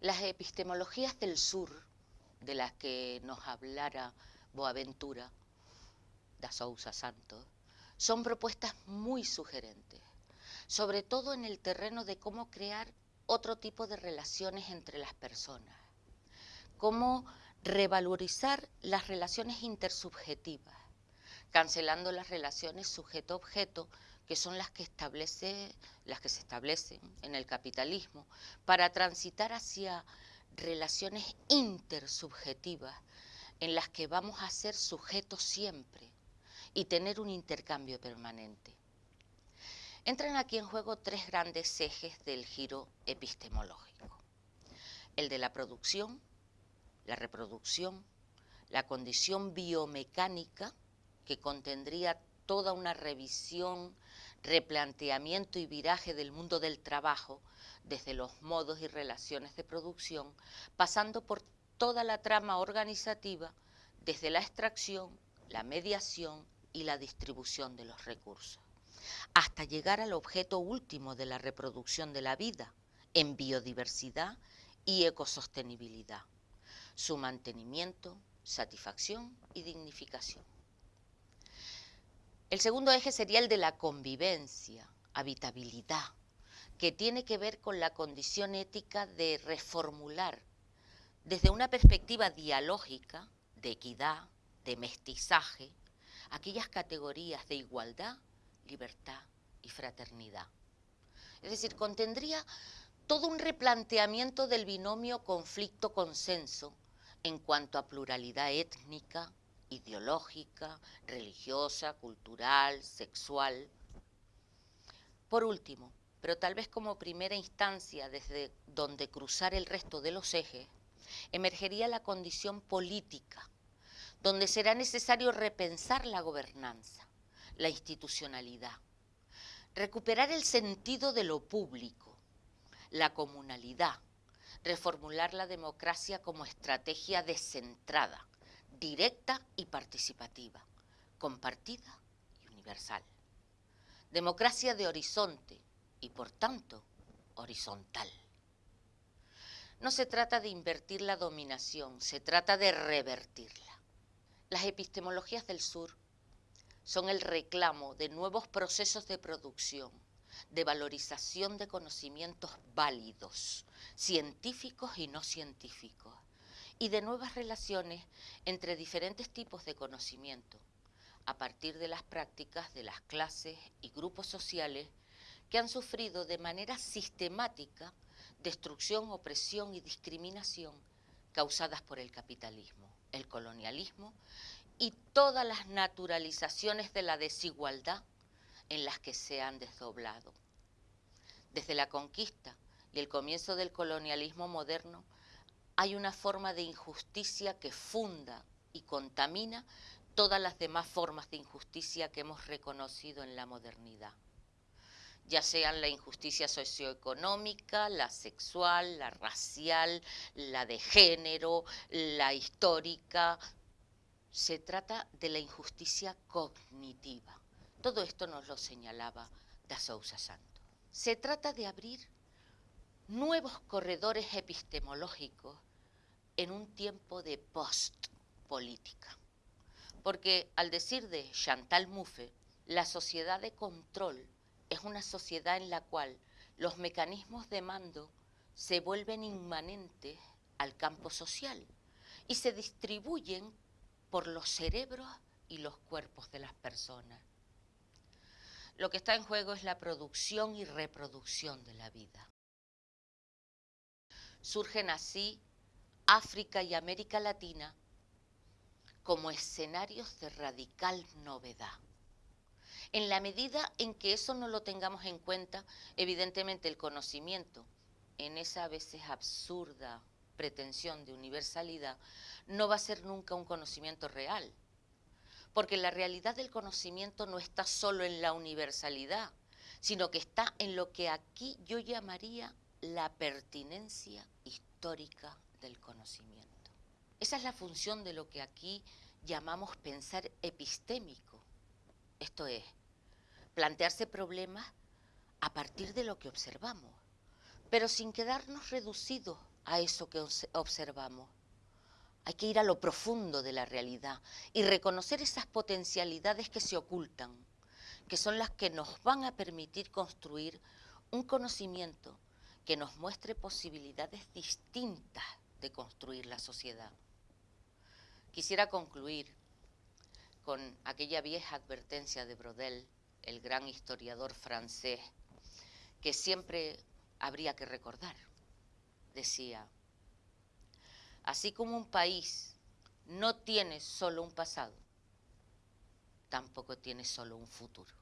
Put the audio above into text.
Las epistemologías del sur, de las que nos hablara Boaventura da Sousa Santos, son propuestas muy sugerentes, sobre todo en el terreno de cómo crear otro tipo de relaciones entre las personas, cómo revalorizar las relaciones intersubjetivas, cancelando las relaciones sujeto-objeto, que son las que, establece, las que se establecen en el capitalismo, para transitar hacia relaciones intersubjetivas en las que vamos a ser sujetos siempre y tener un intercambio permanente. Entran aquí en juego tres grandes ejes del giro epistemológico. El de la producción, la reproducción, la condición biomecánica, que contendría toda una revisión, replanteamiento y viraje del mundo del trabajo, desde los modos y relaciones de producción, pasando por toda la trama organizativa, desde la extracción, la mediación y la distribución de los recursos, hasta llegar al objeto último de la reproducción de la vida, en biodiversidad y ecosostenibilidad su mantenimiento, satisfacción y dignificación. El segundo eje sería el de la convivencia, habitabilidad, que tiene que ver con la condición ética de reformular desde una perspectiva dialógica, de equidad, de mestizaje, aquellas categorías de igualdad, libertad y fraternidad. Es decir, contendría todo un replanteamiento del binomio conflicto-consenso en cuanto a pluralidad étnica, ideológica, religiosa, cultural, sexual. Por último, pero tal vez como primera instancia desde donde cruzar el resto de los ejes, emergería la condición política, donde será necesario repensar la gobernanza, la institucionalidad, recuperar el sentido de lo público, la comunalidad, reformular la democracia como estrategia descentrada, directa y participativa, compartida y universal. Democracia de horizonte y por tanto horizontal. No se trata de invertir la dominación, se trata de revertirla. Las epistemologías del sur son el reclamo de nuevos procesos de producción, de valorización de conocimientos válidos, científicos y no científicos, y de nuevas relaciones entre diferentes tipos de conocimiento, a partir de las prácticas de las clases y grupos sociales que han sufrido de manera sistemática destrucción, opresión y discriminación causadas por el capitalismo, el colonialismo y todas las naturalizaciones de la desigualdad en las que se han desdoblado. Desde la conquista y el comienzo del colonialismo moderno hay una forma de injusticia que funda y contamina todas las demás formas de injusticia que hemos reconocido en la modernidad ya sean la injusticia socioeconómica, la sexual, la racial, la de género, la histórica. Se trata de la injusticia cognitiva. Todo esto nos lo señalaba Da Sousa Santo. Se trata de abrir nuevos corredores epistemológicos en un tiempo de post-política. Porque al decir de Chantal Mouffe, la sociedad de control es una sociedad en la cual los mecanismos de mando se vuelven inmanentes al campo social y se distribuyen por los cerebros y los cuerpos de las personas. Lo que está en juego es la producción y reproducción de la vida. Surgen así África y América Latina como escenarios de radical novedad. En la medida en que eso no lo tengamos en cuenta, evidentemente el conocimiento, en esa a veces absurda pretensión de universalidad, no va a ser nunca un conocimiento real, porque la realidad del conocimiento no está solo en la universalidad, sino que está en lo que aquí yo llamaría la pertinencia histórica del conocimiento. Esa es la función de lo que aquí llamamos pensar epistémico, esto es, plantearse problemas a partir de lo que observamos, pero sin quedarnos reducidos a eso que observamos. Hay que ir a lo profundo de la realidad y reconocer esas potencialidades que se ocultan, que son las que nos van a permitir construir un conocimiento que nos muestre posibilidades distintas de construir la sociedad. Quisiera concluir con aquella vieja advertencia de Brodel, el gran historiador francés, que siempre habría que recordar. Decía, así como un país no tiene solo un pasado, tampoco tiene solo un futuro.